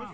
Tiga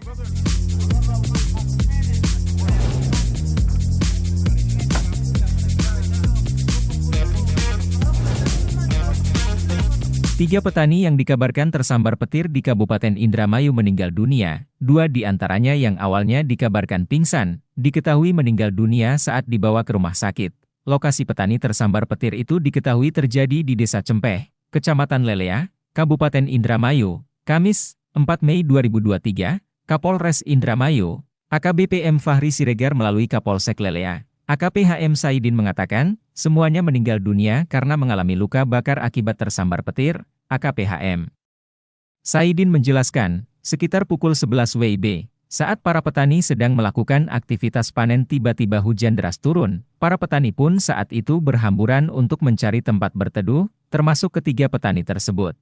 petani yang dikabarkan tersambar petir di Kabupaten Indramayu meninggal dunia, dua di antaranya yang awalnya dikabarkan pingsan, diketahui meninggal dunia saat dibawa ke rumah sakit. Lokasi petani tersambar petir itu diketahui terjadi di Desa Cempeh, Kecamatan Lelea, Kabupaten Indramayu, Kamis, 4 Mei 2023, Kapolres Indramayu, AKBP M. Fahri Siregar melalui Kapolsek Lelea, AKP HM Saidin mengatakan, semuanya meninggal dunia karena mengalami luka bakar akibat tersambar petir, AKP HM. Saidin menjelaskan, sekitar pukul 11 WIB, saat para petani sedang melakukan aktivitas panen tiba-tiba hujan deras turun, para petani pun saat itu berhamburan untuk mencari tempat berteduh, termasuk ketiga petani tersebut.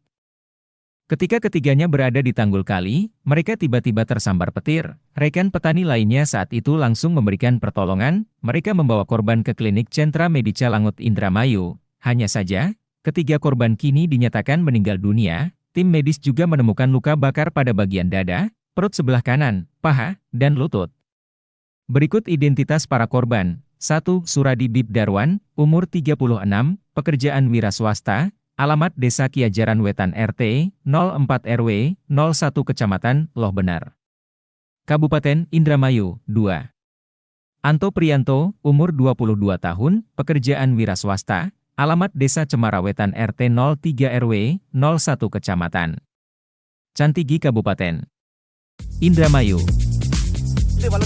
Ketika ketiganya berada di tanggul kali, mereka tiba-tiba tersambar petir. Rekan petani lainnya saat itu langsung memberikan pertolongan, mereka membawa korban ke klinik Centra Medica Langut Indramayu. Hanya saja, ketiga korban kini dinyatakan meninggal dunia, tim medis juga menemukan luka bakar pada bagian dada, perut sebelah kanan, paha, dan lutut. Berikut identitas para korban. 1. Suradi Bib Darwan, umur 36, pekerjaan wira swasta, Alamat Desa Kiajaran Wetan RT 04 RW 01 Kecamatan Loh Benar. Kabupaten Indramayu 2. Anto Prianto, umur 22 tahun, pekerjaan wira swasta, alamat Desa Cemara Wetan RT 03 RW 01 Kecamatan. Cantigi Kabupaten Indramayu. Terima